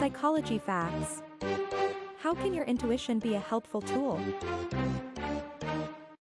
Psychology facts. How can your intuition be a helpful tool?